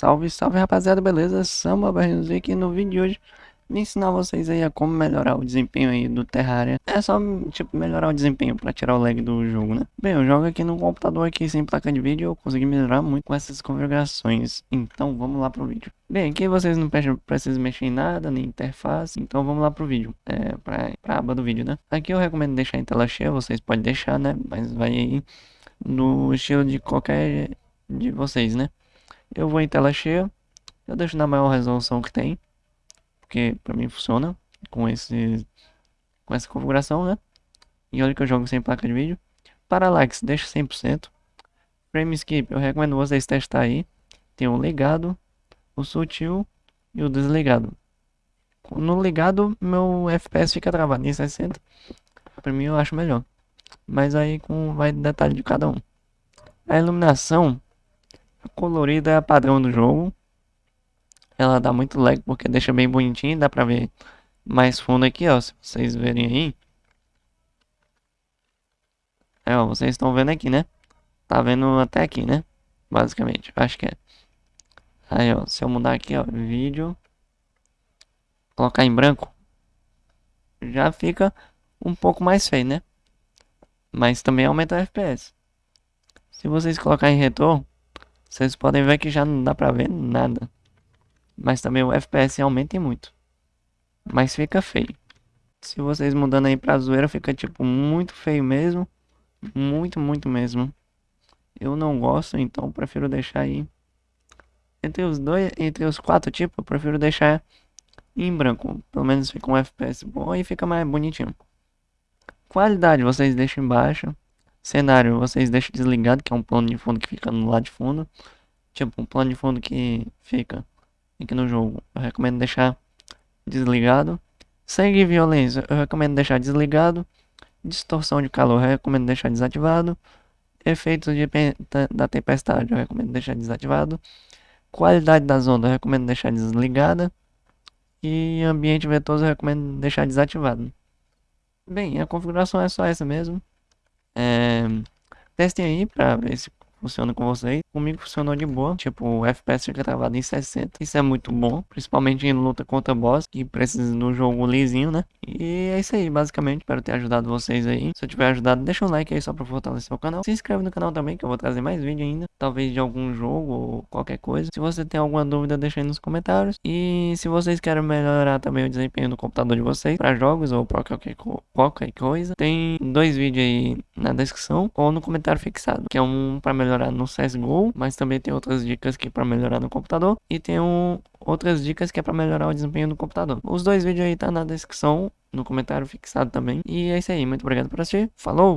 Salve, salve rapaziada, beleza? Samba Barrinhos aqui no vídeo de hoje vim ensinar vocês aí a como melhorar o desempenho aí do Terraria. É só, tipo, melhorar o desempenho para tirar o lag do jogo, né? Bem, eu jogo aqui no computador aqui sem placa de vídeo eu consegui melhorar muito com essas configurações. Então, vamos lá pro vídeo. Bem, aqui vocês não precisam mexer em nada, nem interface, então vamos lá pro vídeo. É, pra, pra aba do vídeo, né? Aqui eu recomendo deixar em tela cheia, vocês podem deixar, né? Mas vai aí no estilo de qualquer de vocês, né? Eu vou em tela cheia. Eu deixo na maior resolução que tem. Porque pra mim funciona com, esse, com essa configuração, né? E olha que eu jogo sem placa de vídeo. Parallax, deixa 100%. Frame Skip, eu recomendo vocês testar aí. Tem o ligado, o sutil e o desligado. No ligado, meu FPS fica travado em 60. Pra mim eu acho melhor. Mas aí com vai detalhe de cada um. A iluminação, colorida é padrão do jogo. Ela dá muito lag porque deixa bem bonitinho. Dá pra ver mais fundo aqui, ó. Se vocês verem aí. É, ó, vocês estão vendo aqui, né? Tá vendo até aqui, né? Basicamente, acho que é. Aí, ó, se eu mudar aqui, ó, vídeo. Colocar em branco. Já fica um pouco mais feio, né? Mas também aumenta o FPS. Se vocês colocar em retorno, vocês podem ver que já não dá pra ver nada. Mas também o FPS aumenta muito. Mas fica feio. Se vocês mudando aí pra zoeira, fica tipo muito feio mesmo. Muito, muito mesmo. Eu não gosto, então prefiro deixar aí. Entre os dois, entre os quatro tipos, eu prefiro deixar em branco. Pelo menos fica um FPS bom e fica mais bonitinho. Qualidade vocês deixam embaixo. Cenário, vocês deixam desligado, que é um plano de fundo que fica no lado de fundo. Tipo, um plano de fundo que fica aqui no jogo. Eu recomendo deixar desligado. Sangue e violência, eu recomendo deixar desligado. Distorção de calor, eu recomendo deixar desativado. Efeitos de, da tempestade, eu recomendo deixar desativado. Qualidade das ondas, eu recomendo deixar desligada. E ambiente vetoso, eu recomendo deixar desativado. Bem, a configuração é só essa mesmo. É, testem aí pra ver se funciona com vocês. Comigo funcionou de boa, tipo, o FPS fica travado em 60. Isso é muito bom, principalmente em luta contra boss, que precisa no jogo lisinho, né? E é isso aí, basicamente. Espero ter ajudado vocês aí. Se eu tiver ajudado, deixa um like aí só pra fortalecer o canal. Se inscreve no canal também, que eu vou trazer mais vídeo ainda. Talvez de algum jogo ou qualquer coisa. Se você tem alguma dúvida, deixa aí nos comentários. E se vocês querem melhorar também o desempenho do computador de vocês, para jogos ou pra qualquer, qualquer coisa, tem dois vídeos aí na descrição ou no comentário fixado, que é um para melhorar no CSGO, mas também tem outras dicas que é para melhorar no computador e tem um, outras dicas que é para melhorar o desempenho do computador. Os dois vídeos aí tá na descrição, no comentário fixado também. E é isso aí, muito obrigado por assistir. Falou!